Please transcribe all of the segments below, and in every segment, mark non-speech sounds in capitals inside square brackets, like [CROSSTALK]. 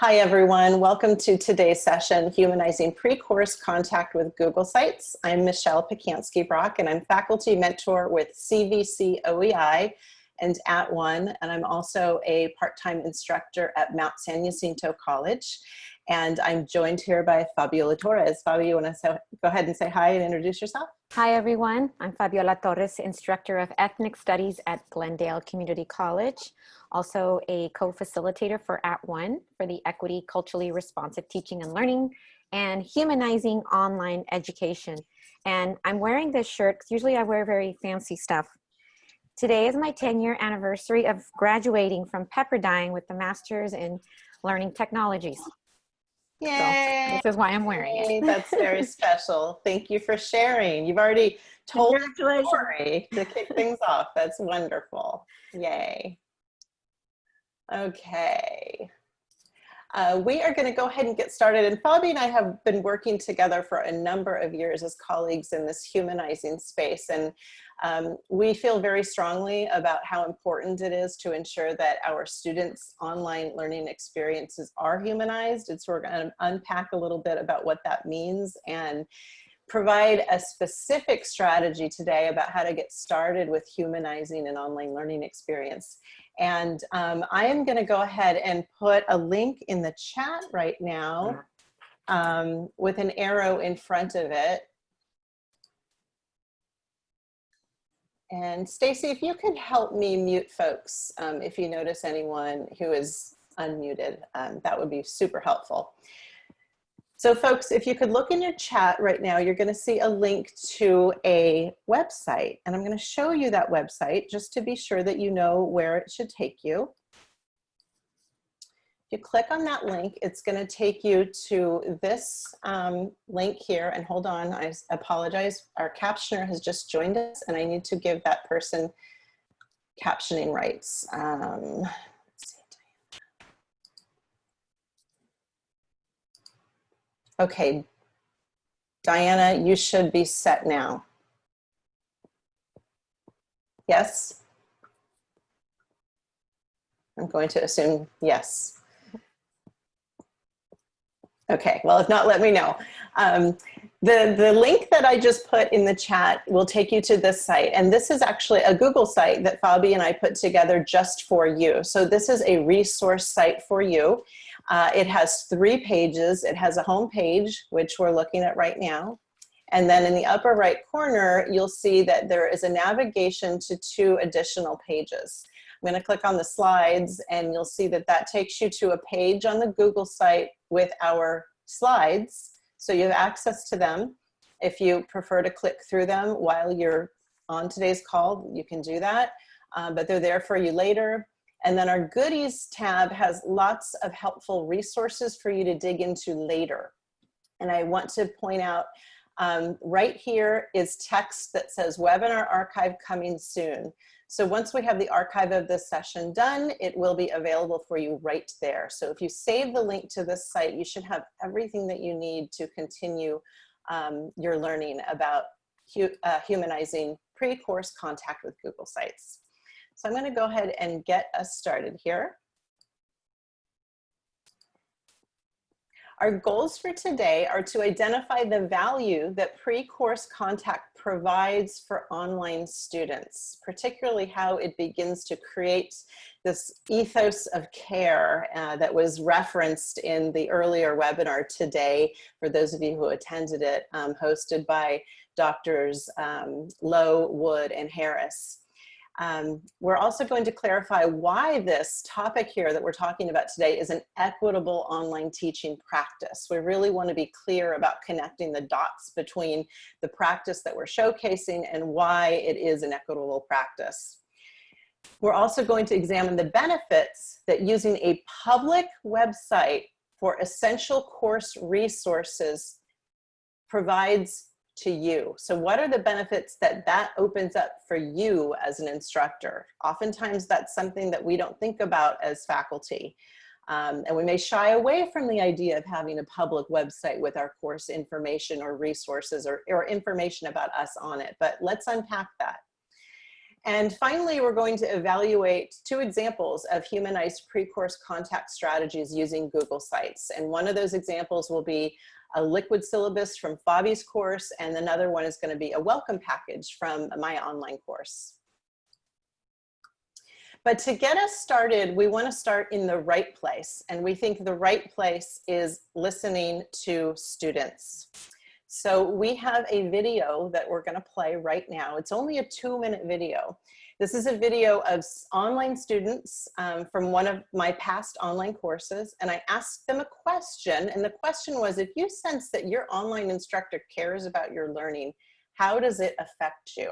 Hi everyone, welcome to today's session, Humanizing Pre-Course Contact with Google Sites. I'm Michelle Pacansky-Brock and I'm faculty mentor with CVC OEI and at one, and I'm also a part-time instructor at Mount San Jacinto College. And I'm joined here by Fabiola Torres. Fabio, you wanna go ahead and say hi and introduce yourself? Hi everyone, I'm Fabiola Torres, instructor of ethnic studies at Glendale Community College also a co-facilitator for At One for the Equity Culturally Responsive Teaching and Learning and Humanizing Online Education. And I'm wearing this shirt because usually I wear very fancy stuff. Today is my 10 year anniversary of graduating from Pepperdine with the Master's in Learning Technologies. Yay! So this is why I'm wearing it. That's very [LAUGHS] special. Thank you for sharing. You've already told the story to kick things off. That's wonderful. Yay. Okay. Uh, we are going to go ahead and get started. And Fabi and I have been working together for a number of years as colleagues in this humanizing space. And um, we feel very strongly about how important it is to ensure that our students' online learning experiences are humanized. And so we're going to unpack a little bit about what that means and provide a specific strategy today about how to get started with humanizing an online learning experience. And um, I am gonna go ahead and put a link in the chat right now um, with an arrow in front of it. And Stacy, if you could help me mute folks, um, if you notice anyone who is unmuted, um, that would be super helpful. So folks, if you could look in your chat right now, you're gonna see a link to a website. And I'm gonna show you that website just to be sure that you know where it should take you. If you click on that link, it's gonna take you to this um, link here. And hold on, I apologize. Our captioner has just joined us and I need to give that person captioning rights. Um, Okay, Diana, you should be set now. Yes? I'm going to assume yes. Okay, well, if not, let me know. Um, the, the link that I just put in the chat will take you to this site. And this is actually a Google site that Fabi and I put together just for you. So this is a resource site for you. Uh, it has three pages. It has a home page, which we're looking at right now. And then in the upper right corner, you'll see that there is a navigation to two additional pages. I'm gonna click on the slides and you'll see that that takes you to a page on the Google site with our slides. So you have access to them. If you prefer to click through them while you're on today's call, you can do that. Um, but they're there for you later. And then our goodies tab has lots of helpful resources for you to dig into later. And I want to point out um, right here is text that says webinar archive coming soon. So once we have the archive of this session done, it will be available for you right there. So if you save the link to this site, you should have everything that you need to continue um, your learning about hu uh, humanizing pre-course contact with Google Sites. So I'm gonna go ahead and get us started here. Our goals for today are to identify the value that pre-course contact provides for online students, particularly how it begins to create this ethos of care uh, that was referenced in the earlier webinar today, for those of you who attended it, um, hosted by doctors um, Lowe, Wood, and Harris. Um, we're also going to clarify why this topic here that we're talking about today is an equitable online teaching practice. We really want to be clear about connecting the dots between the practice that we're showcasing and why it is an equitable practice. We're also going to examine the benefits that using a public website for essential course resources provides to you. So what are the benefits that that opens up for you as an instructor? Oftentimes that's something that we don't think about as faculty. Um, and we may shy away from the idea of having a public website with our course information or resources or, or information about us on it, but let's unpack that. And finally, we're going to evaluate two examples of humanized pre-course contact strategies using Google Sites. And one of those examples will be a liquid syllabus from Fabi's course, and another one is gonna be a welcome package from my online course. But to get us started, we wanna start in the right place. And we think the right place is listening to students. So we have a video that we're gonna play right now. It's only a two minute video. This is a video of online students um, from one of my past online courses, and I asked them a question, and the question was, if you sense that your online instructor cares about your learning, how does it affect you?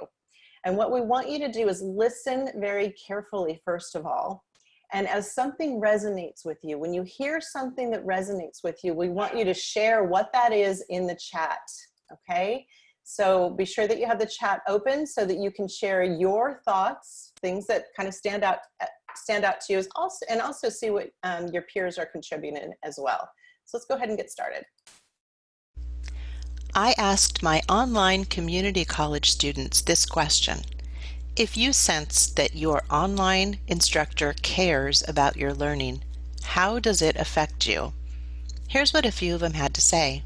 And what we want you to do is listen very carefully, first of all, and as something resonates with you, when you hear something that resonates with you, we want you to share what that is in the chat, okay? So be sure that you have the chat open so that you can share your thoughts, things that kind of stand out stand out to you, also, and also see what um, your peers are contributing as well. So let's go ahead and get started. I asked my online community college students this question. If you sense that your online instructor cares about your learning, how does it affect you? Here's what a few of them had to say.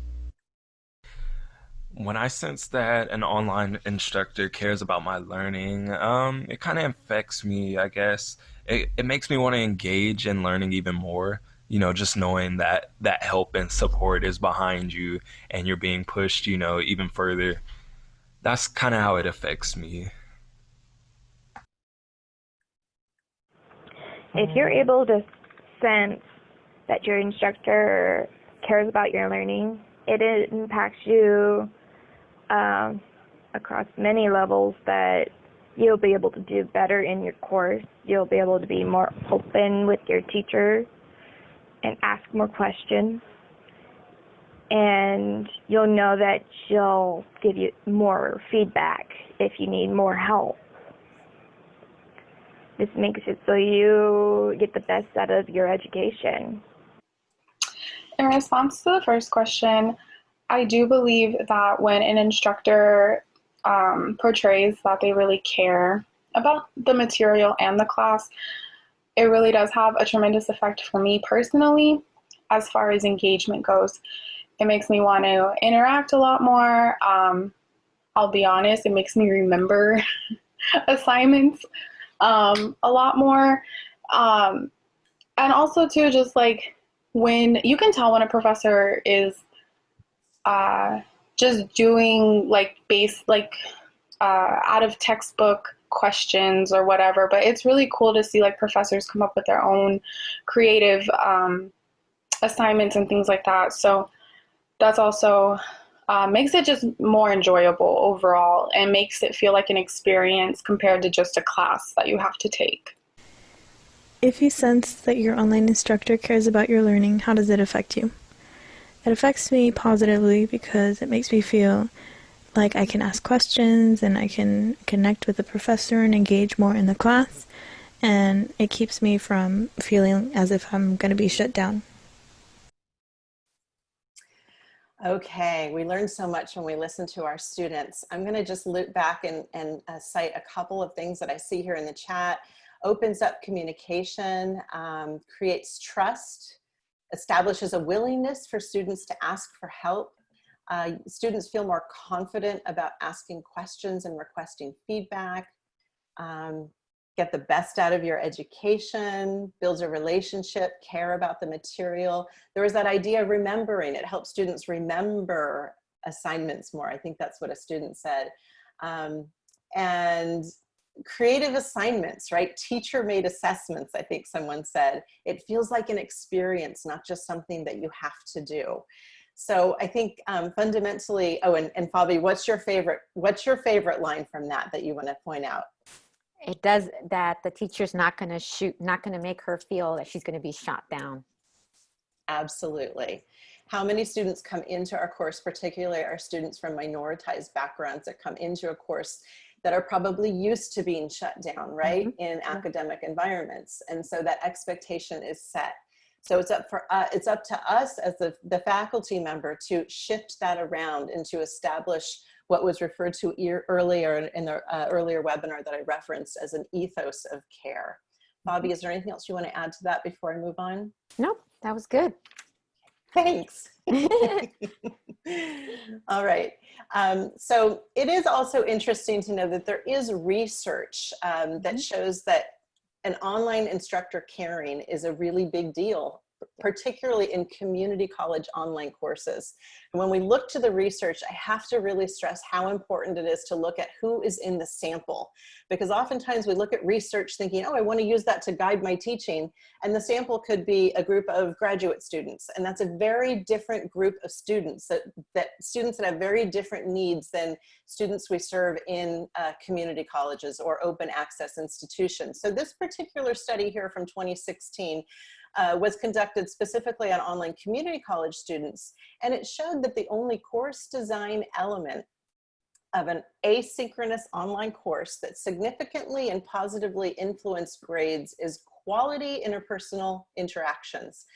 When I sense that an online instructor cares about my learning, um, it kind of affects me, I guess. It, it makes me want to engage in learning even more. You know, just knowing that that help and support is behind you and you're being pushed, you know, even further. That's kind of how it affects me. if you're able to sense that your instructor cares about your learning, it impacts you um, across many levels that you'll be able to do better in your course. You'll be able to be more open with your teacher and ask more questions. And you'll know that she'll give you more feedback if you need more help. This makes it so you get the best out of your education. In response to the first question, I do believe that when an instructor um, portrays that they really care about the material and the class, it really does have a tremendous effect for me personally as far as engagement goes. It makes me want to interact a lot more. Um, I'll be honest, it makes me remember [LAUGHS] assignments um, a lot more. Um, and also too, just like when you can tell when a professor is uh, just doing like base, like uh, out of textbook questions or whatever, but it's really cool to see like professors come up with their own creative um, assignments and things like that. So that's also uh, makes it just more enjoyable overall and makes it feel like an experience compared to just a class that you have to take. If you sense that your online instructor cares about your learning, how does it affect you? It affects me positively because it makes me feel like I can ask questions and I can connect with the professor and engage more in the class, and it keeps me from feeling as if I'm going to be shut down. Okay, we learned so much when we listened to our students. I'm gonna just loop back and, and uh, cite a couple of things that I see here in the chat. Opens up communication, um, creates trust, establishes a willingness for students to ask for help. Uh, students feel more confident about asking questions and requesting feedback. Um, get the best out of your education, builds a relationship, care about the material. There was that idea of remembering. It helps students remember assignments more. I think that's what a student said. Um, and creative assignments, right? Teacher made assessments, I think someone said. It feels like an experience, not just something that you have to do. So I think um, fundamentally, oh, and, and Fabi, what's your favorite, what's your favorite line from that that you wanna point out? it does that the teacher's not going to shoot, not going to make her feel that she's going to be shot down. Absolutely. How many students come into our course, particularly our students from minoritized backgrounds that come into a course that are probably used to being shut down, right, mm -hmm. in academic environments. And so that expectation is set. So it's up for uh, it's up to us as the, the faculty member to shift that around and to establish what was referred to ear, earlier in the uh, earlier webinar that I referenced as an ethos of care. Bobby, is there anything else you want to add to that before I move on? Nope, that was good. Thanks. [LAUGHS] All right. Um, so it is also interesting to know that there is research um, that shows that an online instructor caring is a really big deal particularly in community college online courses. And when we look to the research, I have to really stress how important it is to look at who is in the sample. Because oftentimes we look at research thinking, oh, I wanna use that to guide my teaching. And the sample could be a group of graduate students. And that's a very different group of students, that, that students that have very different needs than students we serve in uh, community colleges or open access institutions. So this particular study here from 2016 uh, was conducted specifically on online community college students. And it showed that the only course design element of an asynchronous online course that significantly and positively influenced grades is quality interpersonal interactions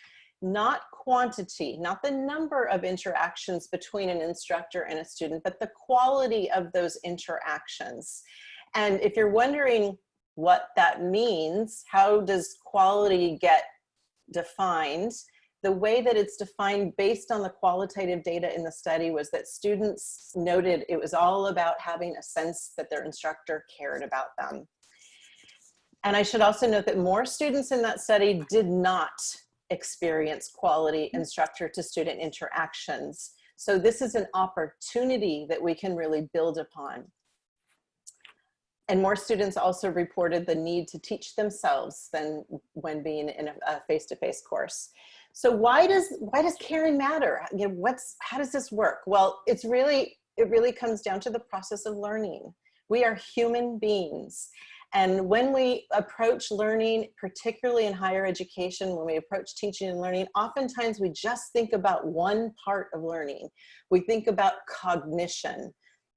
not quantity, not the number of interactions between an instructor and a student, but the quality of those interactions. And if you're wondering what that means, how does quality get defined, the way that it's defined based on the qualitative data in the study was that students noted it was all about having a sense that their instructor cared about them. And I should also note that more students in that study did not experience quality instructor to student interactions. So this is an opportunity that we can really build upon. And more students also reported the need to teach themselves than when being in a face-to-face -face course. So why does why does caring matter? You know, what's how does this work? Well, it's really it really comes down to the process of learning. We are human beings. And when we approach learning, particularly in higher education, when we approach teaching and learning, oftentimes we just think about one part of learning. We think about cognition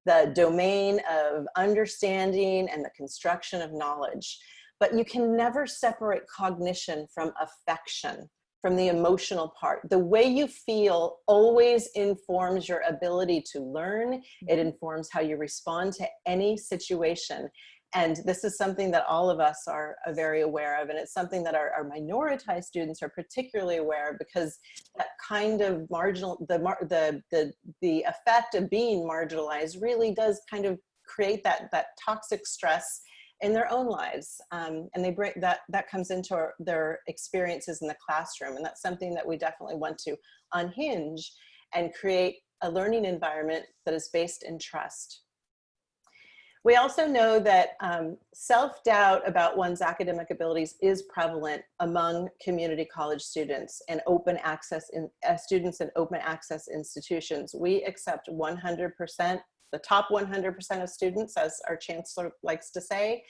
the domain of understanding and the construction of knowledge. But you can never separate cognition from affection, from the emotional part. The way you feel always informs your ability to learn. It mm-hmm. informs how you respond to any situation. And this is something that all of us are uh, very aware of. And it's something that our, our minoritized students are particularly aware of because that kind of marginal, the, the, the, the effect of being marginalized really does kind of create that, that toxic stress in their own lives. Um, and they bring that, that comes into our, their experiences in the classroom. And that's something that we definitely want to unhinge and create a learning environment that is based in trust. We also know that um, self-doubt about one's academic abilities is prevalent among community college students and open access in uh, students in open access institutions. We accept 100%, the top 100% of students, as our chancellor likes to say.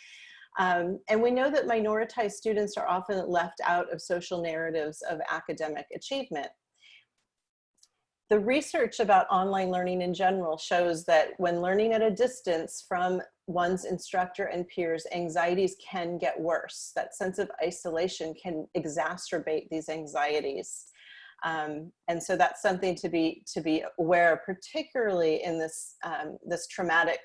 Um, and we know that minoritized students are often left out of social narratives of academic achievement. The research about online learning in general shows that when learning at a distance from one's instructor and peers, anxieties can get worse. That sense of isolation can exacerbate these anxieties. Um, and so that's something to be to be aware, particularly in this um, this traumatic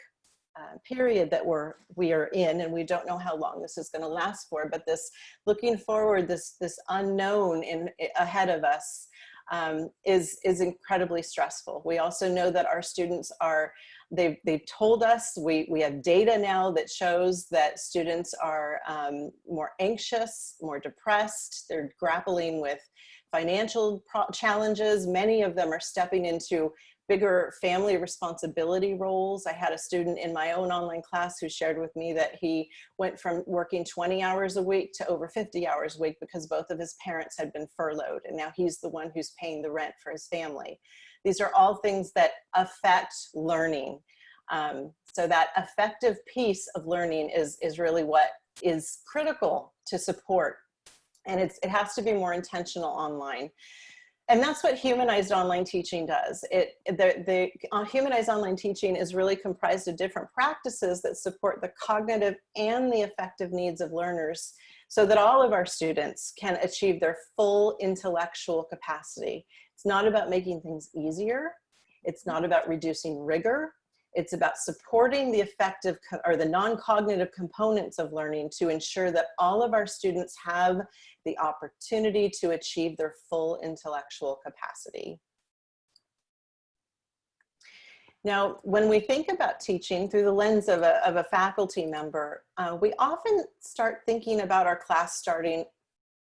uh, period that we're we are in, and we don't know how long this is going to last for. But this looking forward, this this unknown in ahead of us um, is, is incredibly stressful. We also know that our students are, they've, they've told us, we, we have data now that shows that students are um, more anxious, more depressed, they're grappling with financial challenges. Many of them are stepping into bigger family responsibility roles. I had a student in my own online class who shared with me that he went from working 20 hours a week to over 50 hours a week because both of his parents had been furloughed and now he's the one who's paying the rent for his family. These are all things that affect learning. Um, so that affective piece of learning is, is really what is critical to support and it's, it has to be more intentional online. And that's what humanized online teaching does. It, the, the uh, humanized online teaching is really comprised of different practices that support the cognitive and the affective needs of learners so that all of our students can achieve their full intellectual capacity. It's not about making things easier. It's not about reducing rigor. It's about supporting the affective or the non-cognitive components of learning to ensure that all of our students have the opportunity to achieve their full intellectual capacity. Now, when we think about teaching through the lens of a, of a faculty member, uh, we often start thinking about our class starting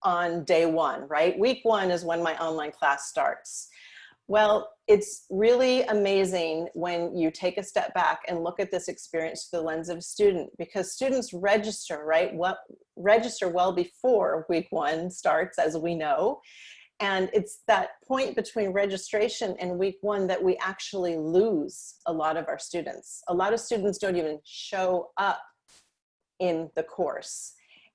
on day one, right? Week one is when my online class starts. Well, it's really amazing when you take a step back and look at this experience through the lens of a student because students register, right? What register well before week one starts, as we know. And it's that point between registration and week one that we actually lose a lot of our students. A lot of students don't even show up in the course.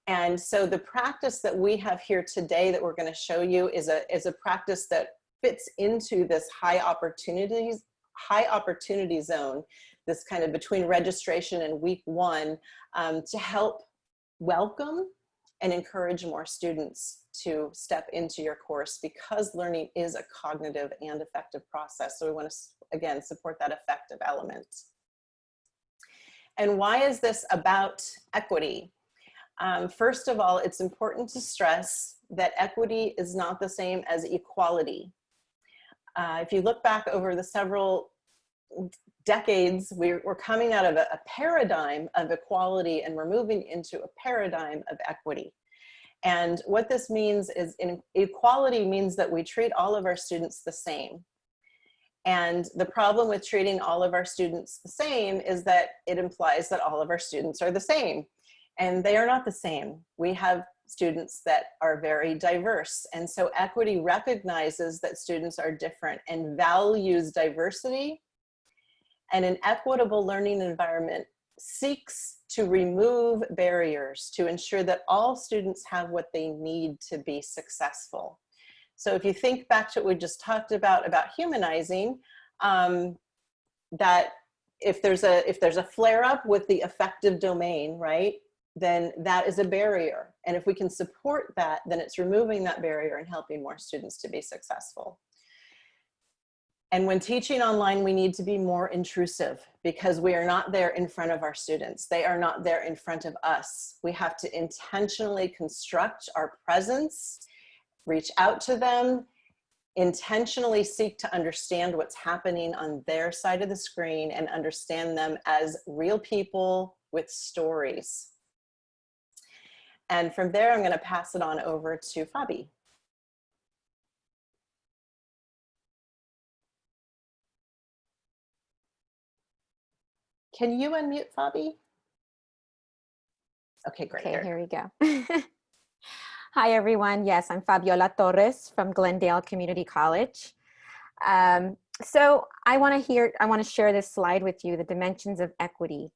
And so the practice that we have here today that we're gonna show you is a, is a practice that fits into this high opportunities, high opportunity zone, this kind of between registration and week one um, to help welcome and encourage more students to step into your course because learning is a cognitive and affective process. So we want to, again, support that affective element. And why is this about equity? Um, first of all, it's important to stress that equity is not the same as equality. Uh, if you look back over the several decades, we're, we're coming out of a, a paradigm of equality and we're moving into a paradigm of equity. And what this means is in equality means that we treat all of our students the same. And the problem with treating all of our students the same is that it implies that all of our students are the same. And they are not the same. We have students that are very diverse. And so equity recognizes that students are different and values diversity. And an equitable learning environment seeks to remove barriers to ensure that all students have what they need to be successful. So if you think back to what we just talked about, about humanizing, um, that if there's a if there's a flare up with the affective domain, right, then that is a barrier. And if we can support that, then it's removing that barrier and helping more students to be successful. And when teaching online, we need to be more intrusive because we are not there in front of our students. They are not there in front of us. We have to intentionally construct our presence, reach out to them, intentionally seek to understand what's happening on their side of the screen and understand them as real people with stories. And from there, I'm gonna pass it on over to Fabi. Can you unmute Fabi? Okay, great. Okay, here we go. [LAUGHS] Hi, everyone. Yes, I'm Fabiola Torres from Glendale Community College. Um, so I want to hear, I want to share this slide with you, the dimensions of equity.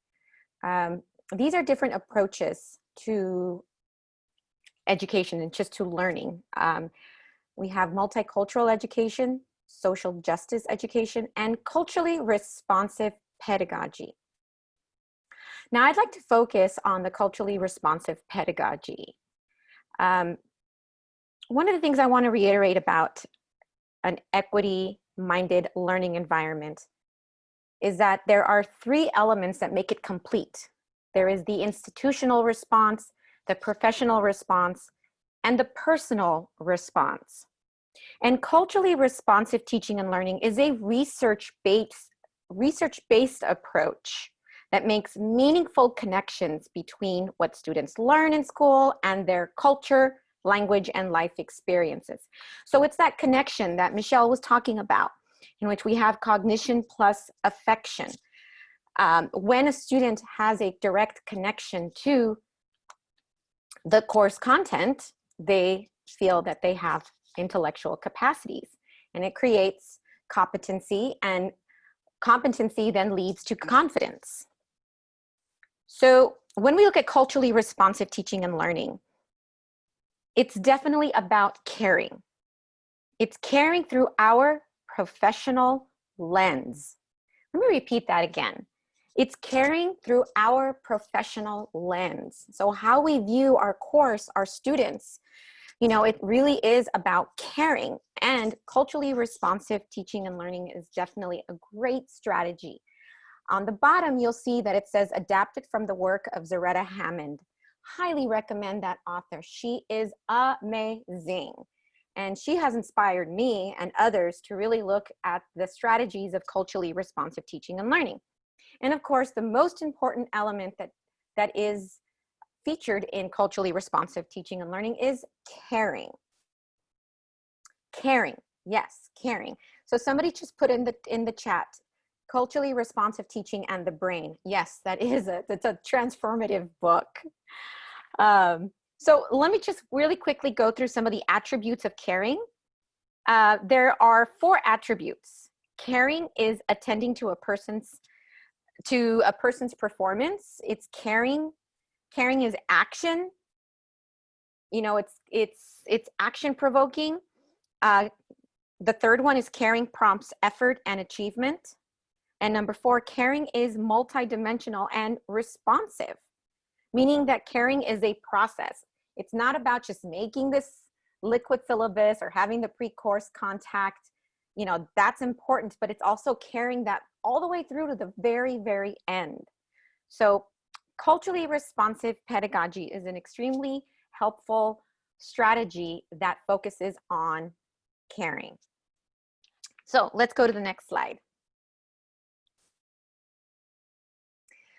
Um, these are different approaches to education and just to learning. Um, we have multicultural education, social justice education, and culturally responsive pedagogy. Now I'd like to focus on the culturally responsive pedagogy. Um, one of the things I want to reiterate about an equity-minded learning environment is that there are three elements that make it complete. There is the institutional response, the professional response, and the personal response. And culturally responsive teaching and learning is a research-based research-based approach that makes meaningful connections between what students learn in school and their culture, language, and life experiences. So it's that connection that Michelle was talking about, in which we have cognition plus affection. Um, when a student has a direct connection to the course content, they feel that they have intellectual capacities and it creates competency and competency then leads to confidence. So when we look at culturally responsive teaching and learning, it's definitely about caring. It's caring through our professional lens. Let me repeat that again. It's caring through our professional lens. So how we view our course, our students, you know, it really is about caring and culturally responsive teaching and learning is definitely a great strategy On the bottom, you'll see that it says adapted from the work of Zaretta Hammond. Highly recommend that author. She is amazing. And she has inspired me and others to really look at the strategies of culturally responsive teaching and learning. And of course, the most important element that, that is featured in culturally responsive teaching and learning is caring. Caring, yes, caring. So somebody just put in the, in the chat, culturally responsive teaching and the brain. Yes, that is a, that's a transformative book. Um, so let me just really quickly go through some of the attributes of caring. Uh, there are four attributes. Caring is attending to a person's to a person's performance. It's caring. Caring is action. You know, it's it's it's action provoking. Uh, the third one is caring prompts effort and achievement. And number four, caring is multidimensional and responsive, meaning that caring is a process. It's not about just making this liquid syllabus or having the pre-course contact. You know, that's important, but it's also carrying that all the way through to the very, very end. So culturally responsive pedagogy is an extremely helpful strategy that focuses on caring. So let's go to the next slide.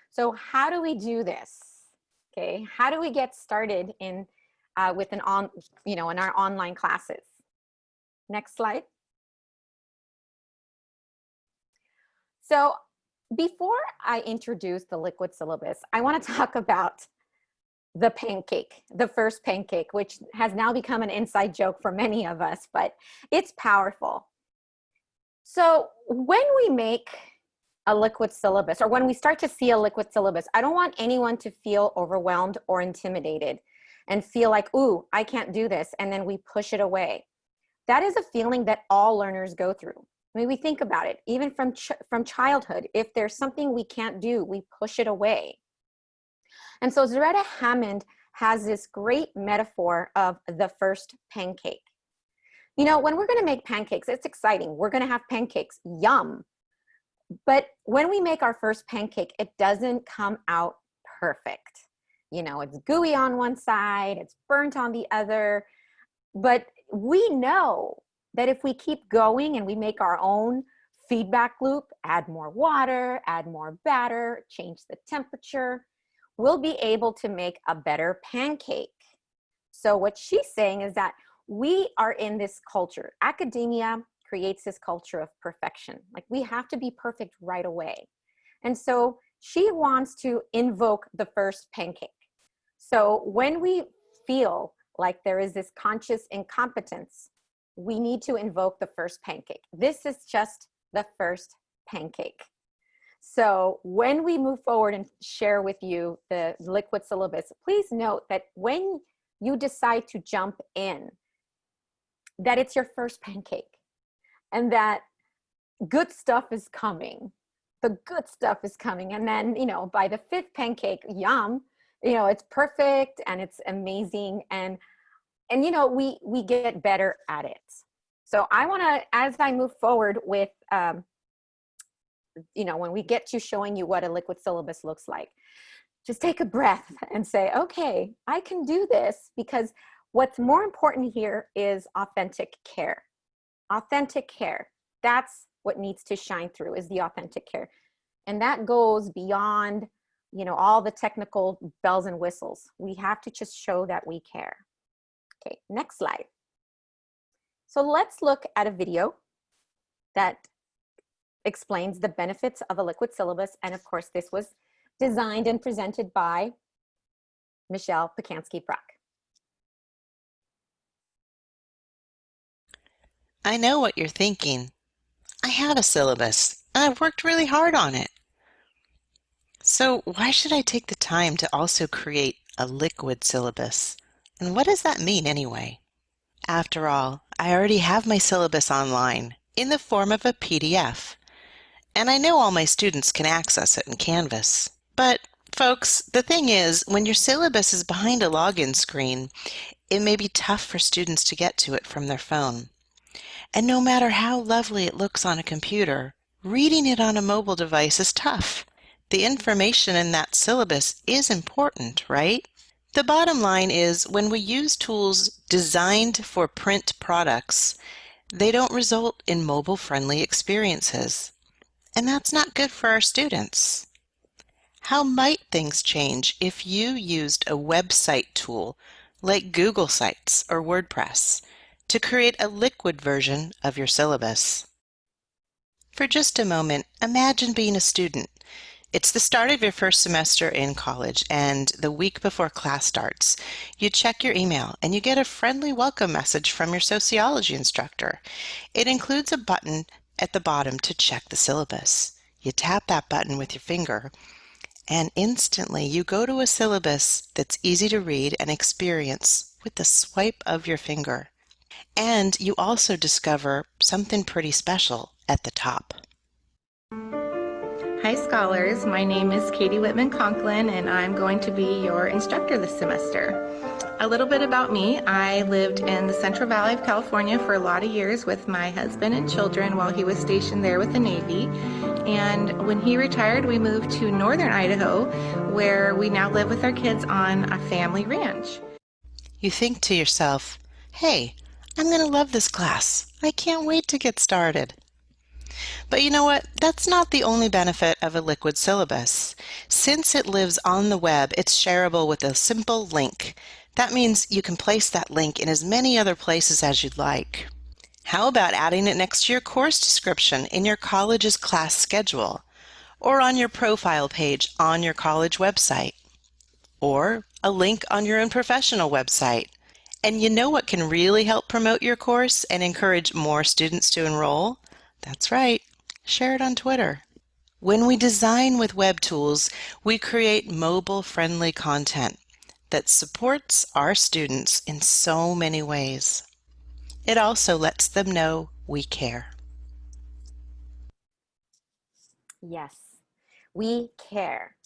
So how do we do this? Okay, how do we get started in uh, with an on, you know, in our online classes? Next slide. So before I introduce the liquid syllabus, I want to talk about the pancake, the first pancake, which has now become an inside joke for many of us, but it's powerful. So when we make a liquid syllabus or when we start to see a liquid syllabus, I don't want anyone to feel overwhelmed or intimidated and feel like, ooh, I can't do this. And then we push it away. That is a feeling that all learners go through. I mean, we think about it, even from, ch from childhood, if there's something we can't do, we push it away. And so Zaretta Hammond has this great metaphor of the first pancake. You know, when we're gonna make pancakes, it's exciting. We're gonna have pancakes, yum. But when we make our first pancake, it doesn't come out perfect. You know, it's gooey on one side, it's burnt on the other, but we know that if we keep going and we make our own feedback loop, add more water, add more batter, change the temperature, we'll be able to make a better pancake. So what she's saying is that we are in this culture. Academia creates this culture of perfection. Like we have to be perfect right away. And so she wants to invoke the first pancake. So when we feel like there is this conscious incompetence, we need to invoke the first pancake. This is just the first pancake. So when we move forward and share with you the liquid syllabus, please note that when you decide to jump in, that it's your first pancake and that good stuff is coming. The good stuff is coming. And then, you know, by the fifth pancake, yum, you know, it's perfect and it's amazing. And, and, you know, we, we get better at it. So I want to, as I move forward with, um, you know, when we get to showing you what a liquid syllabus looks like, just take a breath and say, okay, I can do this because What's more important here is authentic care. Authentic care. That's what needs to shine through is the authentic care. And that goes beyond, you know, all the technical bells and whistles. We have to just show that we care. Okay, next slide. So let's look at a video that explains the benefits of a liquid syllabus. And of course, this was designed and presented by Michelle Pacansky-Brock. I know what you're thinking. I have a syllabus, and I've worked really hard on it. So why should I take the time to also create a liquid syllabus? And what does that mean anyway? After all, I already have my syllabus online in the form of a PDF, and I know all my students can access it in Canvas. But folks, the thing is, when your syllabus is behind a login screen, it may be tough for students to get to it from their phone. And no matter how lovely it looks on a computer, reading it on a mobile device is tough. The information in that syllabus is important, right? The bottom line is when we use tools designed for print products, they don't result in mobile-friendly experiences. And that's not good for our students. How might things change if you used a website tool like Google Sites or WordPress to create a liquid version of your syllabus? For just a moment, imagine being a student. It's the start of your first semester in college, and the week before class starts, you check your email and you get a friendly welcome message from your sociology instructor. It includes a button at the bottom to check the syllabus. You tap that button with your finger, and instantly you go to a syllabus that's easy to read and experience with the swipe of your finger. And you also discover something pretty special at the top. Hi Scholars, my name is Katie Whitman Conklin and I'm going to be your instructor this semester. A little bit about me, I lived in the Central Valley of California for a lot of years with my husband and children while he was stationed there with the Navy. And when he retired, we moved to northern Idaho where we now live with our kids on a family ranch. You think to yourself, hey, I'm going to love this class. I can't wait to get started. But you know what? That's not the only benefit of a liquid syllabus. Since it lives on the web, it's shareable with a simple link. That means you can place that link in as many other places as you'd like. How about adding it next to your course description in your college's class schedule, or on your profile page on your college website, or a link on your own professional website? And you know what can really help promote your course and encourage more students to enroll? That's right, share it on Twitter. When we design with web tools, we create mobile-friendly content that supports our students in so many ways. It also lets them know we care. Yes, we care.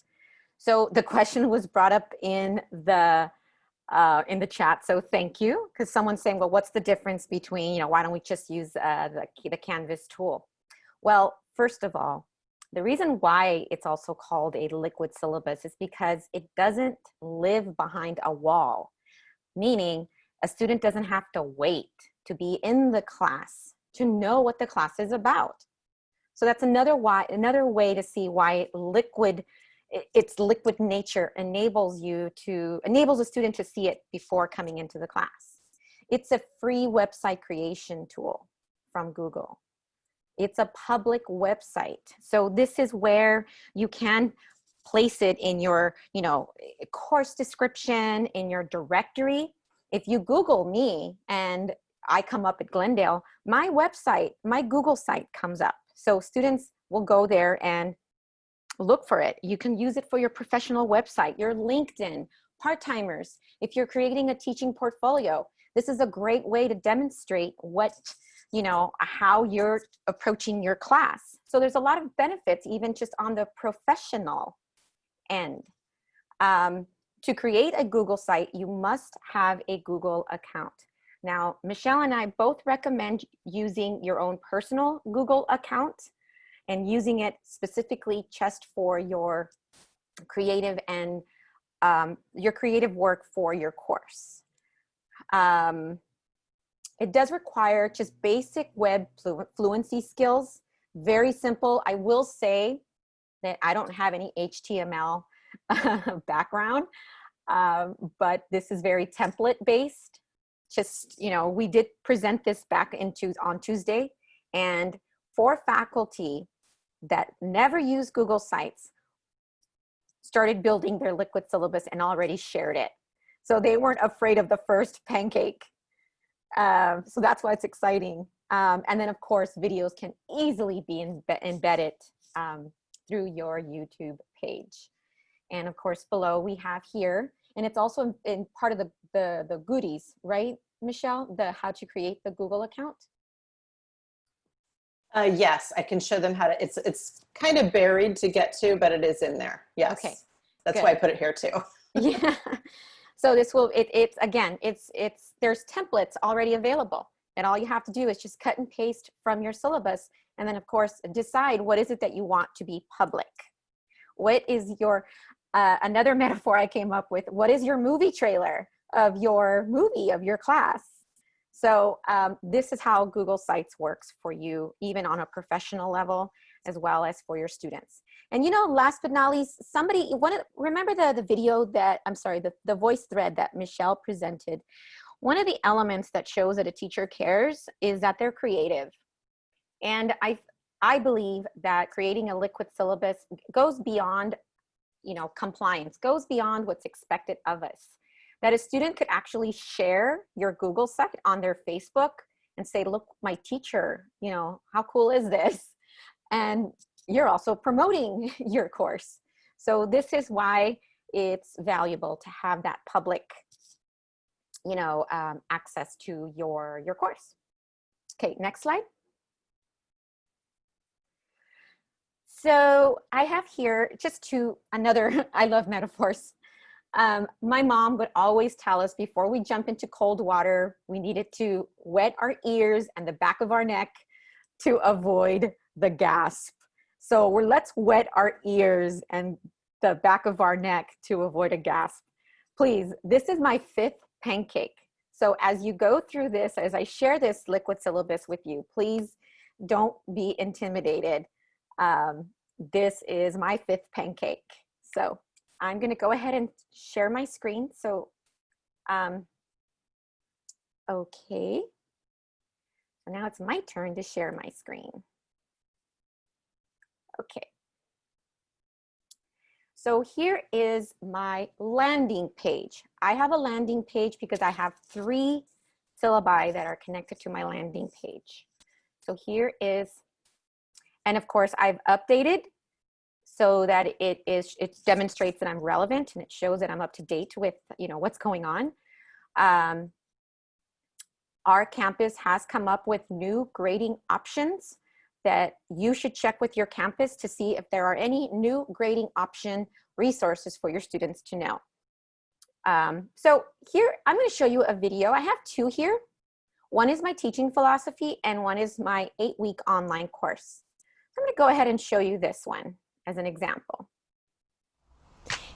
So the question was brought up in the uh, in the chat. So thank you, because someone's saying, well, what's the difference between, you know, why don't we just use uh, the, the Canvas tool? Well, first of all, the reason why it's also called a liquid syllabus is because it doesn't live behind a wall, meaning a student doesn't have to wait to be in the class to know what the class is about. So that's another why another way to see why liquid its liquid nature enables you to, enables a student to see it before coming into the class. It's a free website creation tool from Google. It's a public website. So this is where you can place it in your, you know, course description, in your directory. If you Google me and I come up at Glendale, my website, my Google site comes up. So students will go there and look for it. You can use it for your professional website, your LinkedIn, part-timers. If you're creating a teaching portfolio, this is a great way to demonstrate what, you know, how you're approaching your class. So there's a lot of benefits even just on the professional end. Um, to create a Google site, you must have a Google account. Now, Michelle and I both recommend using your own personal Google account and using it specifically just for your creative and um, your creative work for your course. Um, it does require just basic web flu fluency skills, very simple. I will say that I don't have any HTML [LAUGHS] background, um, but this is very template based. Just, you know, we did present this back into on Tuesday and for faculty, that never used Google Sites started building their liquid syllabus and already shared it. So they weren't afraid of the first [LAUGHS] pancake. Um, so that's why it's exciting. Um, and then of course, videos can easily be embedded um, through your YouTube page. And of course, below we have here, and it's also in, in part of the, the, the goodies, right, Michelle? The how to create the Google account. Uh, yes, I can show them how to, it's, it's kind of buried to get to, but it is in there. Yes. Okay, That's good. why I put it here too. [LAUGHS] yeah. So this will, it, it's again, it's, it's, there's templates already available. And all you have to do is just cut and paste from your syllabus. And then of course, decide what is it that you want to be public. What is your, uh, another [LAUGHS] metaphor I came up with, what is your movie trailer of your movie, of your class? So um, this is how Google Sites works for you, even on a professional level, as well as for your students. And you know, last but not least, somebody, one, remember the, the video that, I'm sorry, the, the VoiceThread that Michelle presented. One of the elements that shows that a teacher cares is that they're creative. And I, I believe that creating a liquid syllabus goes beyond, you know, compliance, goes beyond what's expected of us. That a student could actually share your Google site on their Facebook and say, look, my teacher, you know, how cool is this? And you're also promoting [LAUGHS] your course. So this is why it's valuable to have that public, you know, um, access to your, your course. Okay, next slide. So I have here just to another, [LAUGHS] I love metaphors. Um, my mom would always tell us before we jump into cold water, we needed to wet our ears and the back of our neck to avoid the gasp. So we're let's wet our ears and the back of our neck to avoid a gasp. Please, this is my fifth pancake. So as you go through this, as I share this liquid syllabus with you, please don't be intimidated. Um, this is my fifth pancake. So I'm gonna go ahead and share my screen. So, um, okay. So now it's my turn to share my screen. Okay. So here is my landing page. I have a landing page because I have three syllabi that are connected to my landing page. So here is, and of course I've updated so that it is, it demonstrates that I'm relevant and it shows that I'm up to date with, you know, what's going on. Um, our campus has come up with new grading options that you should check with your campus to see if there are any new grading option resources for your students to know. Um, so here, I'm gonna show you a video. I have two here. One is my teaching philosophy and one is my eight week online course. I'm gonna go ahead and show you this one as an example.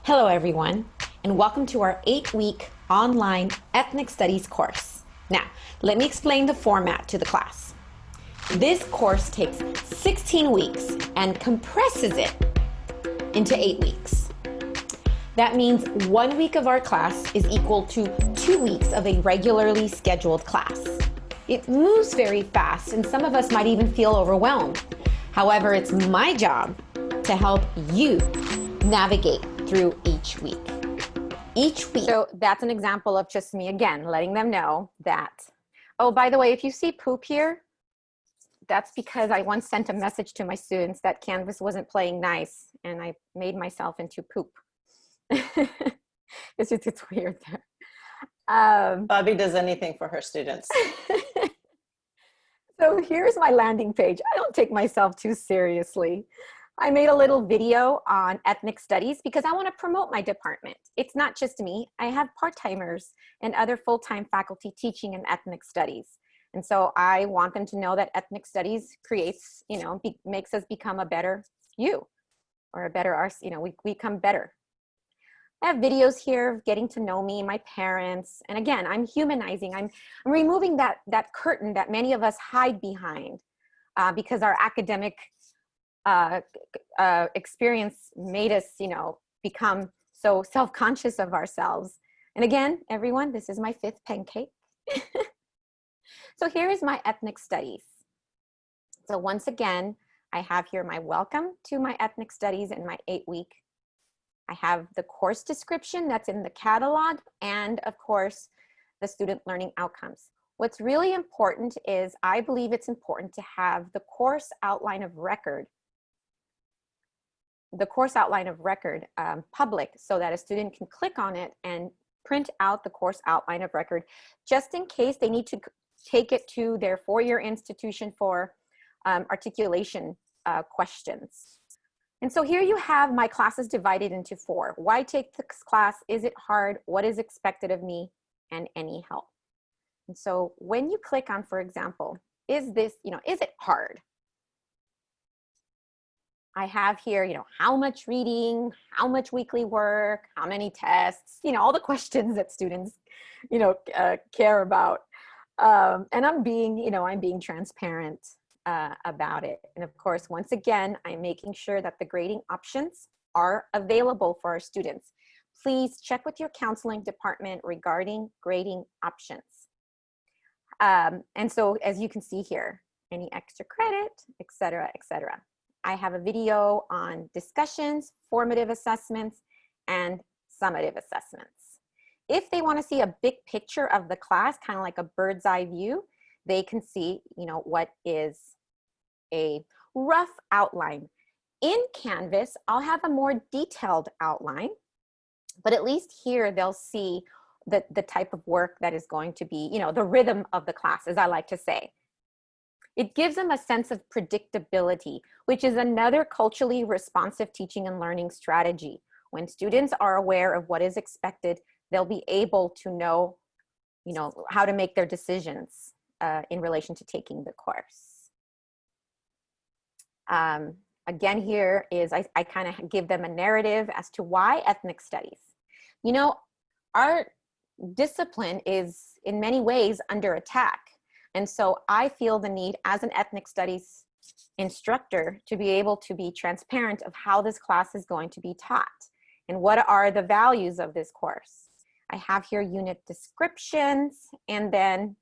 Hello everyone, and welcome to our eight week online ethnic studies course. Now, let me explain the format to the class. This course takes 16 weeks and compresses it into eight weeks. That means one week of our class is equal to two weeks of a regularly scheduled class. It moves very fast and some of us might even feel overwhelmed. However, it's my job to help you navigate through each week. Each week. So that's an example of just me again, letting them know that, oh, by the way, if you see poop here, that's because I once sent a message to my students that Canvas wasn't playing nice and I made myself into poop. [LAUGHS] it's just, it's weird there. Um, Bobby does anything for her students. [LAUGHS] so here's my landing page. I don't take myself too seriously. I made a little video on ethnic studies because I want to promote my department. It's not just me. I have part-timers and other full-time faculty teaching in ethnic studies. And so I want them to know that ethnic studies creates, you know, be, makes us become a better you or a better, us. you know, we, we become better. I have videos here of getting to know me, my parents. And again, I'm humanizing. I'm, I'm removing that, that curtain that many of us hide behind uh, because our academic uh, uh, experience made us, you know, become so self-conscious of ourselves. And again, everyone, this is my fifth pancake. [LAUGHS] so here is my ethnic studies. So once again, I have here my welcome to my ethnic studies in my eight week. I have the course description that's in the catalog and of course, the student learning outcomes. What's really important is I believe it's important to have the course outline of record the course outline of record um, public so that a student can click on it and print out the course outline of record just in case they need to take it to their four-year institution for um, articulation uh, questions. And so here you have my classes divided into four. Why take this class? Is it hard? What is expected of me? And any help. And so when you click on, for example, is this, you know, is it hard? I have here, you know, how much reading, how much weekly work, how many tests, you know, all the [LAUGHS] questions that students, you know, uh, care about. Um, and I'm being, you know, I'm being transparent uh, about it. And of course, once again, I'm making sure that the grading options are available for our students. Please check with your counseling department regarding grading options. Um, and so as you can see here, any extra credit, et cetera, et cetera. I have a video on discussions, formative assessments, and summative assessments. If they wanna see a big picture of the class, kind of like a bird's eye view, they can see, you know, what is a rough outline. In Canvas, I'll have a more detailed outline, but at least here they'll see the, the type of work that is going to be, you know, the rhythm of the class, as I like to say. It gives them a sense of predictability, which is another culturally responsive teaching and learning strategy. When students are aware of what is expected, they'll be able to know, you know, how to make their decisions uh, in relation to taking the course. Um, again, here is I, I kind of give them a narrative as to why ethnic studies. You know, our discipline is in many ways under attack. And so I feel the need as an ethnic studies instructor to be able to be transparent of how this class is going to be taught and what are the values of this course. I have here unit descriptions and then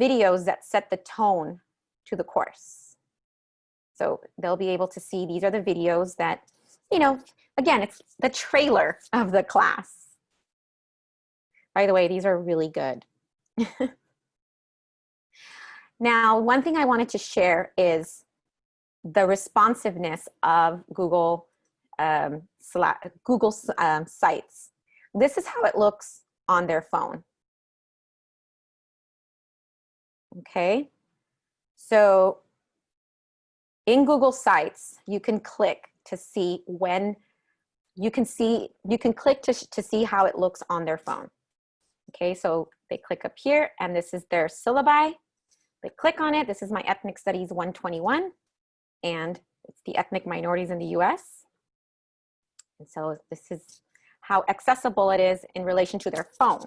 videos that set the tone to the course. So they'll be able to see these are the videos that, you know, again, it's the trailer of the class. By the way, these are really good. [LAUGHS] now, one thing I wanted to share is the responsiveness of Google um, Google um, Sites. This is how it looks on their phone. Okay, so in Google Sites, you can click to see when you can see, you can click to, to see how it looks on their phone. Okay, so they click up here and this is their syllabi. Click on it. This is my ethnic studies 121 and it's the ethnic minorities in the US. And so this is how accessible it is in relation to their phone.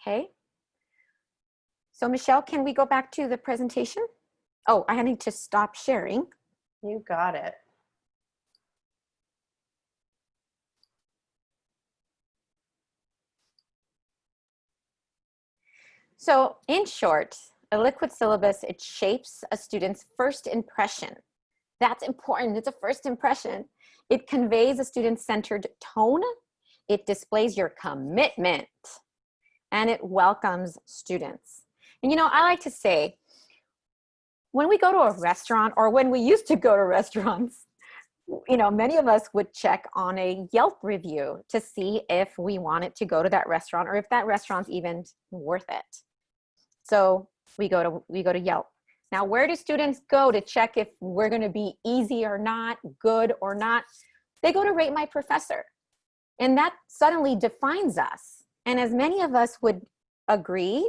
Okay. So Michelle, can we go back to the presentation? Oh, I need to stop sharing. You got it. So in short, a liquid syllabus, it shapes a student's first impression. That's important, it's a first impression. It conveys a student-centered tone, it displays your commitment, and it welcomes students. And you know, I like to say, when we go to a restaurant or when we used to go to restaurants, you know, many of us would check on a Yelp review to see if we wanted to go to that restaurant or if that restaurant's even worth it. So we go to, we go to Yelp. Now, where do students go to check if we're gonna be easy or not, good or not? They go to Rate My Professor. And that suddenly defines us. And as many of us would agree,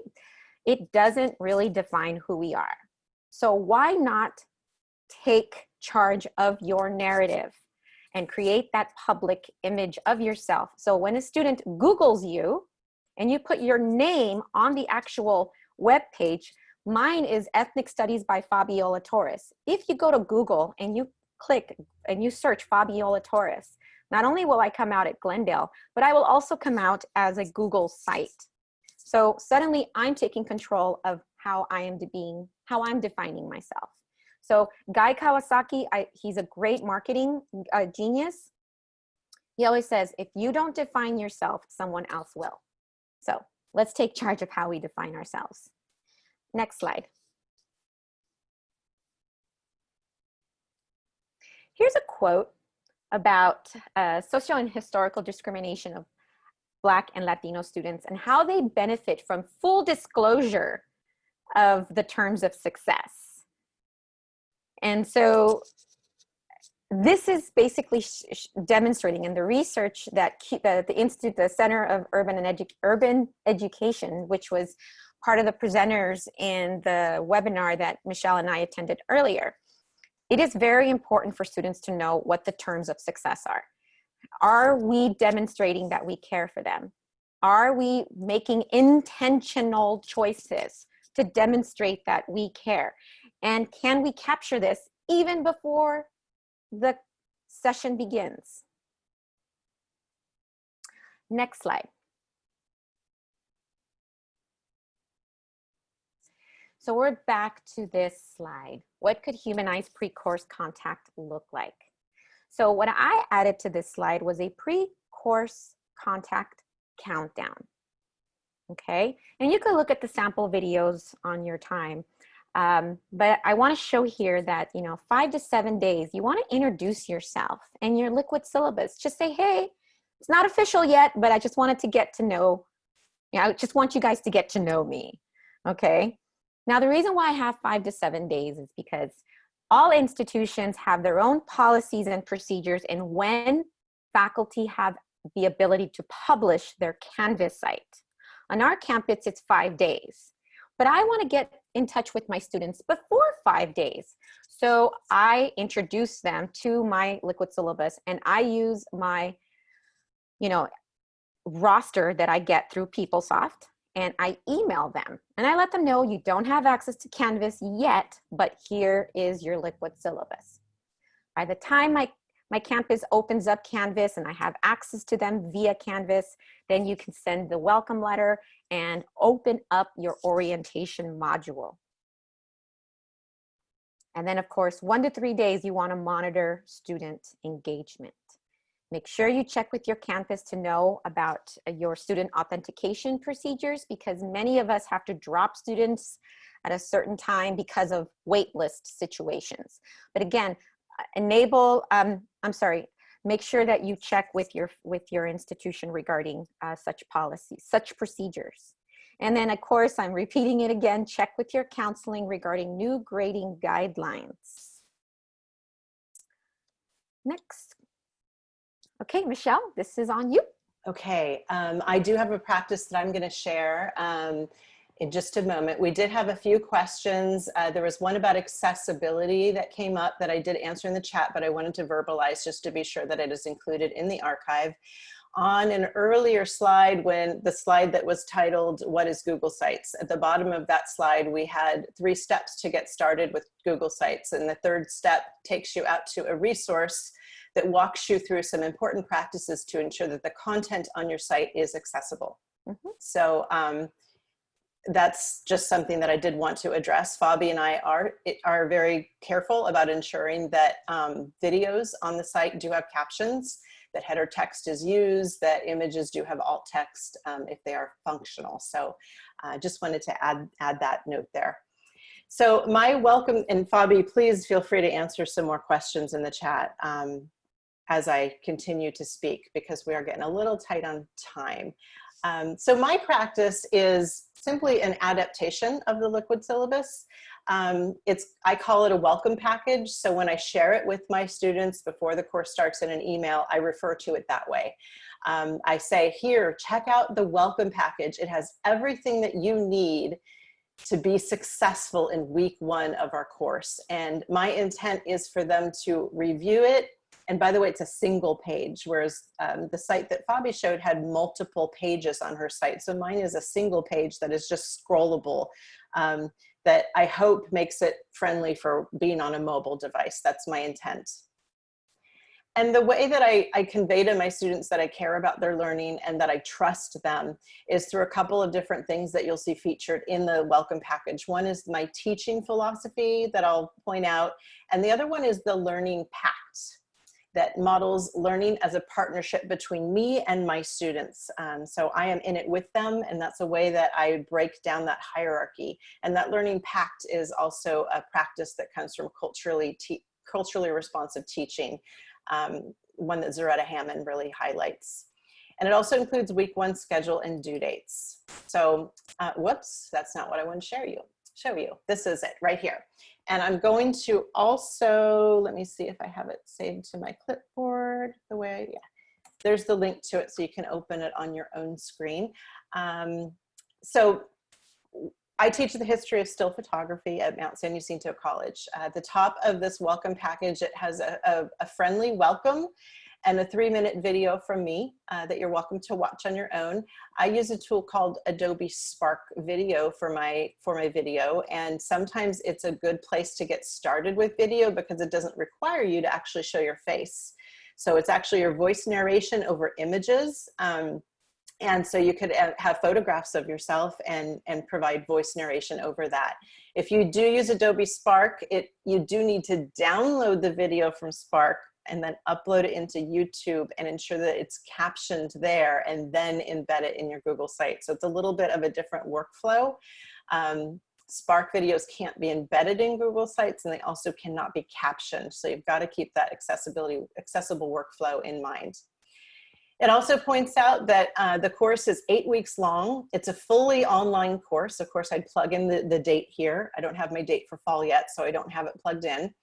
it doesn't really define who we are. So why not take charge of your narrative and create that public image of yourself? So when a student Googles you and you put your name on the actual web page. Mine is Ethnic Studies by Fabiola Torres. If you go to Google and you click and you search Fabiola Torres, not only will I come out at Glendale, but I will also come out as a Google site. So suddenly I'm taking control of how I am being, how I'm defining myself. So Guy Kawasaki, I, he's a great marketing uh, genius. He always says, if you don't define yourself, someone else will. So Let's take charge of how we define ourselves. Next slide. Here's a quote about uh, social and historical discrimination of Black and Latino students and how they benefit from full disclosure of the terms of success. And so this is basically demonstrating in the research that the, the Institute, the Center of Urban and Edu Urban Education, which was part of the presenters in the webinar that Michelle and I attended earlier. It is very important for students to know what the terms of success are. Are we demonstrating that we care for them? Are we making intentional choices to demonstrate that we care? And can we capture this even before the session begins? Next slide. So we're back to this slide. What could humanized pre-course contact look like? So what I added to this slide was a pre-course contact countdown. Okay, and you can look at the sample videos on your time. Um, but I want to show here that, you know, five to seven days, you want to introduce yourself and your liquid syllabus. Just say, hey, it's not official yet, but I just wanted to get to know, you know, I just want you guys to get to know me. Okay. Now, the reason why I have five to seven days is because all institutions have their own policies and procedures and when faculty have the ability to publish their Canvas site. On our campus, it's five days. But I want to get in touch with my students before five days. So I introduce them to my liquid syllabus and I use my, you know, roster that I get through PeopleSoft and I email them and I let them know you don't have access to Canvas yet, but here is your liquid syllabus. By the time my my campus opens up Canvas and I have access to them via Canvas, then you can send the welcome letter and open up your orientation module. And then of course, one to three days, you wanna monitor student engagement. Make sure you check with your campus to know about uh, your student authentication procedures because many of us have to drop students at a certain time because of waitlist situations. But again, enable, um, I'm sorry, make sure that you check with your, with your institution regarding uh, such policies, such procedures. And then of course, I'm repeating it again, check with your counseling regarding new grading guidelines. Next. Okay, Michelle, this is on you. Okay, um, I do have a practice that I'm gonna share. Um, in just a moment. We did have a few questions. Uh, there was one about accessibility that came up that I did answer in the chat, but I wanted to verbalize just to be sure that it is included in the archive. On an earlier slide, when the slide that was titled, what is Google Sites? At the bottom of that slide, we had three steps to get started with Google Sites. And the third step takes you out to a resource that walks you through some important practices to ensure that the content on your site is accessible. Mm -hmm. So um, that's just something that I did want to address. Fabi and I are, are very careful about ensuring that um, videos on the site do have captions, that header text is used, that images do have alt text um, if they are functional. So I uh, just wanted to add, add that note there. So my welcome, and Fabi, please feel free to answer some more questions in the chat um, as I continue to speak because we are getting a little tight on time. Um, so my practice is simply an adaptation of the liquid syllabus. Um, it's, I call it a welcome package. So when I share it with my students before the course starts in an email, I refer to it that way. Um, I say, here, check out the welcome package. It has everything that you need to be successful in week one of our course. And my intent is for them to review it and by the way, it's a single page, whereas um, the site that Fabi showed had multiple pages on her site. So mine is a single page that is just scrollable um, that I hope makes it friendly for being on a mobile device. That's my intent. And the way that I, I, convey to my students that I care about their learning and that I trust them is through a couple of different things that you'll see featured in the welcome package. One is my teaching philosophy that I'll point out, and the other one is the learning pact that models learning as a partnership between me and my students. Um, so I am in it with them and that's a way that I break down that hierarchy. And that learning pact is also a practice that comes from culturally, culturally responsive teaching, um, one that Zaretta Hammond really highlights. And it also includes week one schedule and due dates. So, uh, whoops, that's not what I want to share you show you. This is it right here. And I'm going to also, let me see if I have it saved to my clipboard the way, yeah. There's the link to it so you can open it on your own screen. Um, so I teach the history of still photography at Mount San Jacinto College. Uh, at the top of this welcome package, it has a, a, a friendly welcome and a three minute video from me uh, that you're welcome to watch on your own. I use a tool called Adobe Spark Video for my, for my video. And sometimes it's a good place to get started with video because it doesn't require you to actually show your face. So it's actually your voice narration over images. Um, and so you could uh, have photographs of yourself and, and provide voice narration over that. If you do use Adobe Spark, it, you do need to download the video from Spark and then upload it into YouTube and ensure that it's captioned there and then embed it in your Google site. So it's a little bit of a different workflow. Um, Spark videos can't be embedded in Google Sites and they also cannot be captioned. So you've got to keep that accessibility, accessible workflow in mind. It also points out that uh, the course is eight weeks long. It's a fully online course. Of course, I'd plug in the, the date here. I don't have my date for fall yet, so I don't have it plugged in.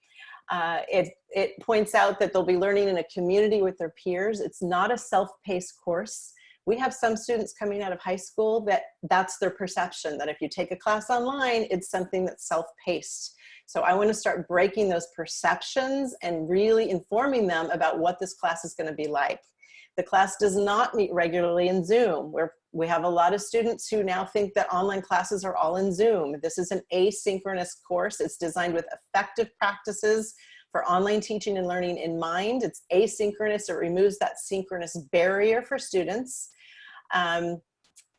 Uh, it, it points out that they'll be learning in a community with their peers. It's not a self-paced course. We have some students coming out of high school that that's their perception, that if you take a class online, it's something that's self-paced. So I wanna start breaking those perceptions and really informing them about what this class is gonna be like. The class does not meet regularly in Zoom. We're, we have a lot of students who now think that online classes are all in Zoom. This is an asynchronous course. It's designed with effective practices for online teaching and learning in mind. It's asynchronous. It removes that synchronous barrier for students um,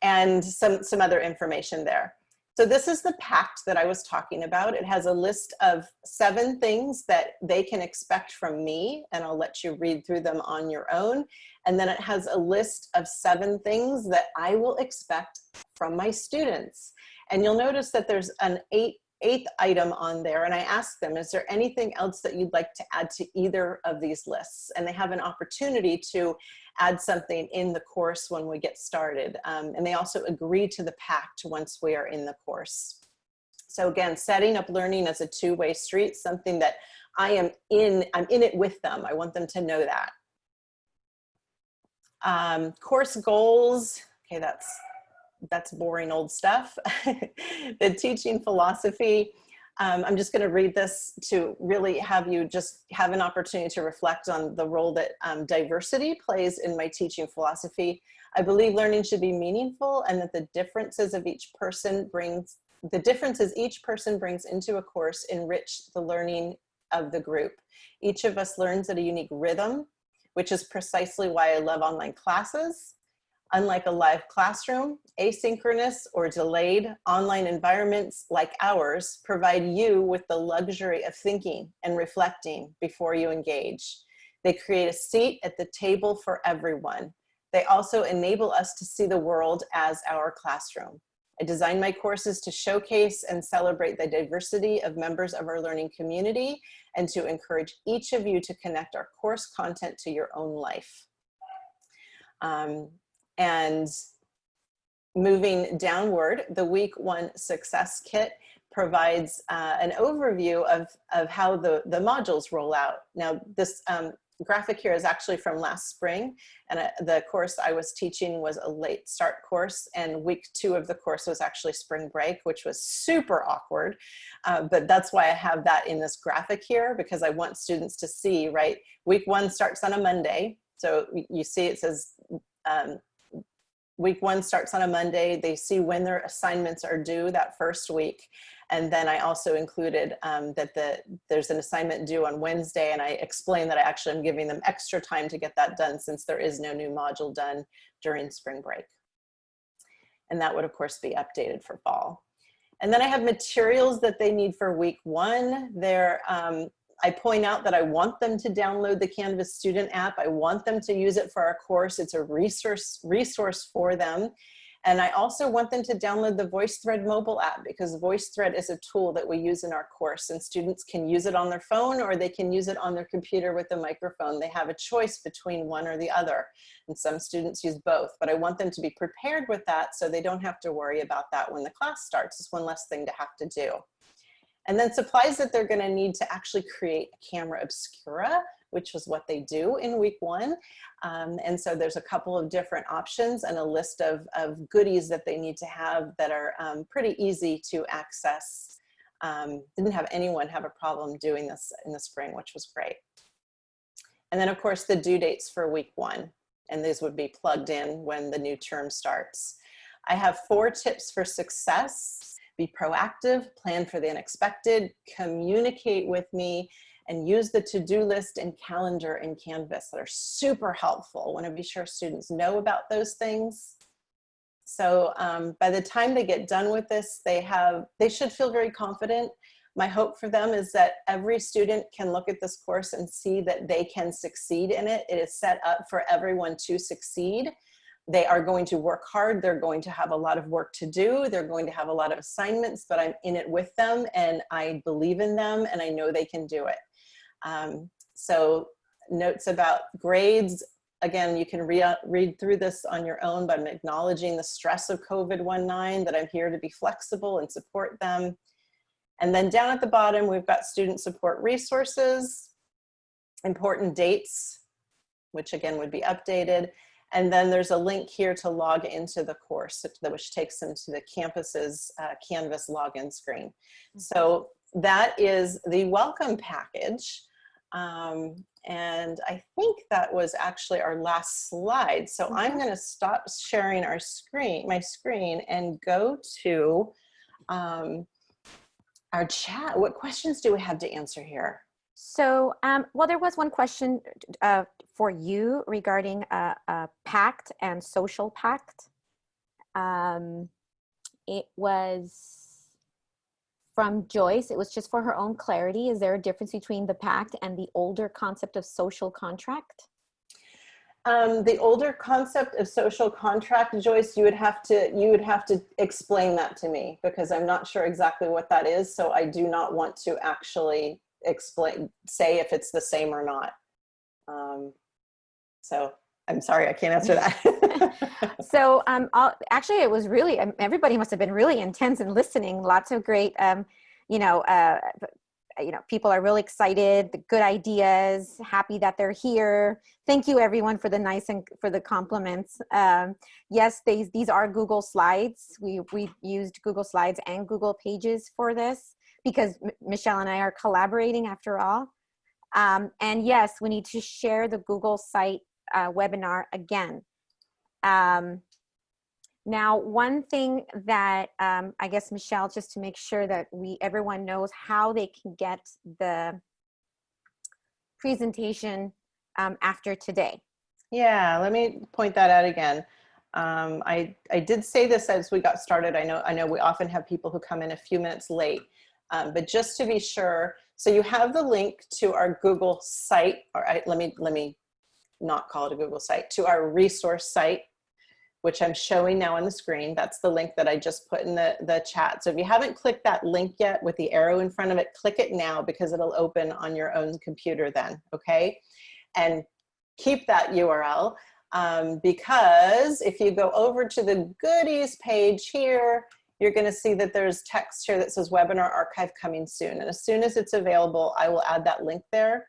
and some, some other information there. So this is the pact that I was talking about. It has a list of seven things that they can expect from me, and I'll let you read through them on your own. And then it has a list of seven things that I will expect from my students. And you'll notice that there's an eight eighth item on there and I ask them, is there anything else that you'd like to add to either of these lists? And they have an opportunity to add something in the course when we get started. Um, and they also agree to the pact once we are in the course. So again, setting up learning as a two-way street, something that I am in, I'm in it with them. I want them to know that. Um, course goals, okay, that's that's boring old stuff. [LAUGHS] the teaching philosophy, um, I'm just going to read this to really have you just have an opportunity to reflect on the role that um, diversity plays in my teaching philosophy. I believe learning should be meaningful and that the differences of each person brings, the differences each person brings into a course enrich the learning of the group. Each of us learns at a unique rhythm, which is precisely why I love online classes. Unlike a live classroom, asynchronous or delayed online environments like ours provide you with the luxury of thinking and reflecting before you engage. They create a seat at the table for everyone. They also enable us to see the world as our classroom. I designed my courses to showcase and celebrate the diversity of members of our learning community and to encourage each of you to connect our course content to your own life. Um, and moving downward, the week one success kit provides uh, an overview of, of how the, the modules roll out. Now this um, graphic here is actually from last spring and uh, the course I was teaching was a late start course and week two of the course was actually spring break which was super awkward uh, but that's why I have that in this graphic here because I want students to see right week one starts on a Monday so you see it says um, week one starts on a Monday. They see when their assignments are due that first week. And then I also included um, that the, there's an assignment due on Wednesday and I explained that I actually am giving them extra time to get that done since there is no new module done during spring break. And that would of course be updated for fall. And then I have materials that they need for week one. They're um, I point out that I want them to download the Canvas student app. I want them to use it for our course. It's a resource, resource for them. And I also want them to download the VoiceThread mobile app because VoiceThread is a tool that we use in our course and students can use it on their phone or they can use it on their computer with a microphone. They have a choice between one or the other. And some students use both, but I want them to be prepared with that so they don't have to worry about that when the class starts. It's one less thing to have to do. And then supplies that they're gonna need to actually create a camera obscura which was what they do in week one. Um, and so there's a couple of different options and a list of, of goodies that they need to have that are um, pretty easy to access. Um, didn't have anyone have a problem doing this in the spring, which was great. And then of course the due dates for week one, and these would be plugged in when the new term starts. I have four tips for success. Be proactive, plan for the unexpected, communicate with me, and use the to-do list and calendar in Canvas that are super helpful. I wanna be sure students know about those things. So um, by the time they get done with this, they have, they should feel very confident. My hope for them is that every student can look at this course and see that they can succeed in it. It is set up for everyone to succeed. They are going to work hard. They're going to have a lot of work to do. They're going to have a lot of assignments, but I'm in it with them and I believe in them and I know they can do it. Um, so notes about grades, again, you can re read through this on your own, but I'm acknowledging the stress of COVID-19, that I'm here to be flexible and support them. And then down at the bottom, we've got student support resources, important dates, which again would be updated. And then there's a link here to log into the course, which takes them to the campus's uh, Canvas login screen. Mm-hmm. So that is the welcome package. Um, and I think that was actually our last slide. So I'm Mm-hmm. going to stop sharing our screen, my screen, and go to um, our chat. What questions do we have to answer here? So, um, well, there was one question uh, for you regarding a, a pact and social pact. Um, it was from Joyce. It was just for her own clarity. Is there a difference between the pact and the older concept of social contract? Um, the older concept of social contract, Joyce, you would have to you would have to explain that to me because I'm not sure exactly what that is. So I do not want to actually explain say if it's the same or not. Um, so I'm sorry, I can't answer that. [LAUGHS] so um, I'll, actually it was really, um, everybody must have been really intense and listening. Lots of great, um, you know, uh, you know, people are really excited, the good ideas, happy that they're here. Thank you everyone for the nice and for the compliments. Um, yes, these, these are Google Slides. We, we used Google Slides and Google Pages for this because M Michelle and I are collaborating after all. Um, and yes, we need to share the Google site uh, webinar again. Um, now, one thing that um, I guess Michelle, just to make sure that we everyone knows how they can get the presentation um, after today. Yeah, let me point that out again. Um, I, I did say this as we got started. I know, I know we often have people who come in a few minutes late, um, but just to be sure, so you have the link to our Google site, or I, let me, let me not call it a Google site, to our resource site, which I'm showing now on the screen. That's the link that I just put in the, the chat. So if you haven't clicked that link yet with the arrow in front of it, click it now because it'll open on your own computer then, okay? And keep that URL um, because if you go over to the goodies page here, you're gonna see that there's text here that says webinar archive coming soon. And as soon as it's available, I will add that link there.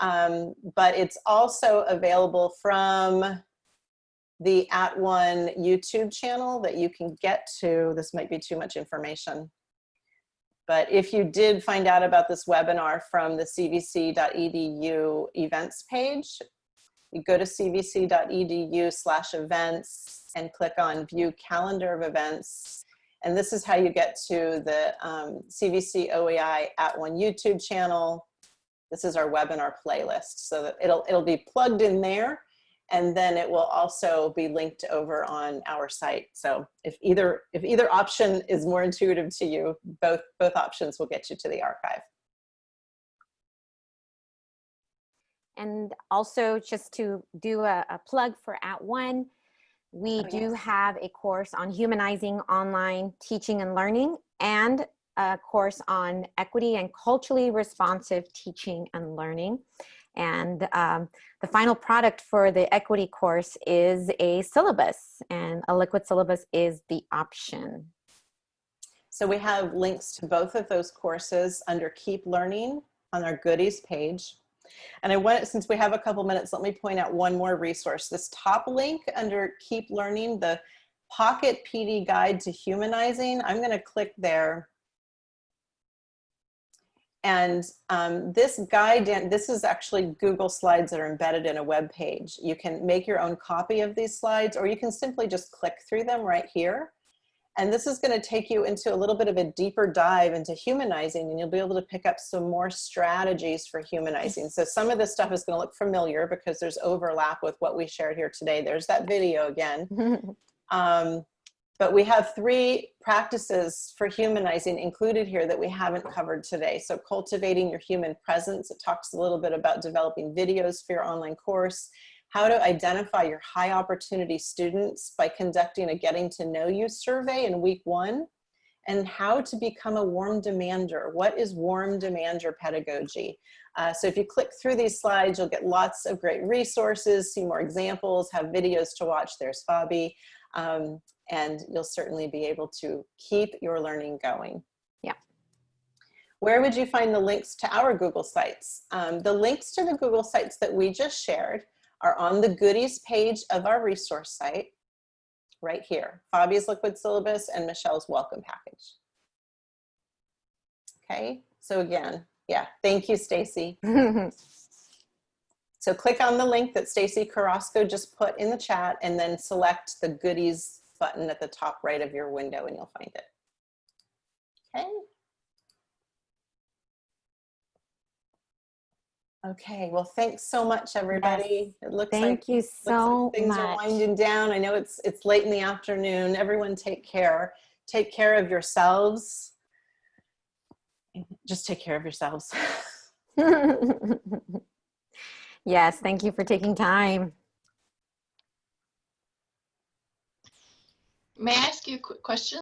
Um, but it's also available from the At One YouTube channel that you can get to. This might be too much information. But if you did find out about this webinar from the cvc.edu events page, you go to cvc.edu slash events and click on view calendar of events. And this is how you get to the um, CVC OEI at one YouTube channel. This is our webinar playlist. So that it'll, it'll be plugged in there and then it will also be linked over on our site. So if either, if either option is more intuitive to you, both, both options will get you to the archive. And also just to do a, a plug for At One, We Oh, do yes. have a course on humanizing online teaching and learning and a course on equity and culturally responsive teaching and learning. And um, the final product for the equity course is a syllabus and a liquid syllabus is the option. So we have links to both of those courses under Keep Learning on our goodies page. And I want, since we have a couple minutes, let me point out one more resource. This top link under Keep Learning, the Pocket PD Guide to Humanizing, I'm gonna click there. And um, this guide, this is actually Google Slides that are embedded in a web page. You can make your own copy of these slides, or you can simply just click through them right here. And this is going to take you into a little bit of a deeper dive into humanizing and you'll be able to pick up some more strategies for humanizing. So some of this stuff is going to look familiar because there's overlap with what we shared here today. There's that video again. [LAUGHS] Um, but we have three practices for humanizing included here that we haven't covered today. So cultivating your human presence. It talks a little bit about developing videos for your online course how to identify your high opportunity students by conducting a getting to know you survey in week one, and how to become a warm demander. What is warm demander pedagogy? Uh, so if you click through these slides, you'll get lots of great resources, see more examples, have videos to watch. There's Fabi. Um, and you'll certainly be able to keep your learning going. Yeah. Where would you find the links to our Google Sites? Um, the links to the Google Sites that we just shared are on the goodies page of our resource site right here. Fabi's liquid syllabus and Michelle's welcome package. Okay, so again, yeah, thank you, Stacy. [LAUGHS] So click on the link that Stacy Carrasco just put in the chat and then select the goodies button at the top right of your window and you'll find it. Okay. Okay, well, thanks so much, everybody. It looks like Thank you looks like so things are winding down. I know it's it's late in the afternoon. Everyone take care. Take care of yourselves. Just take care of yourselves. [LAUGHS] yes, thank you for taking time. May I ask you a quick question?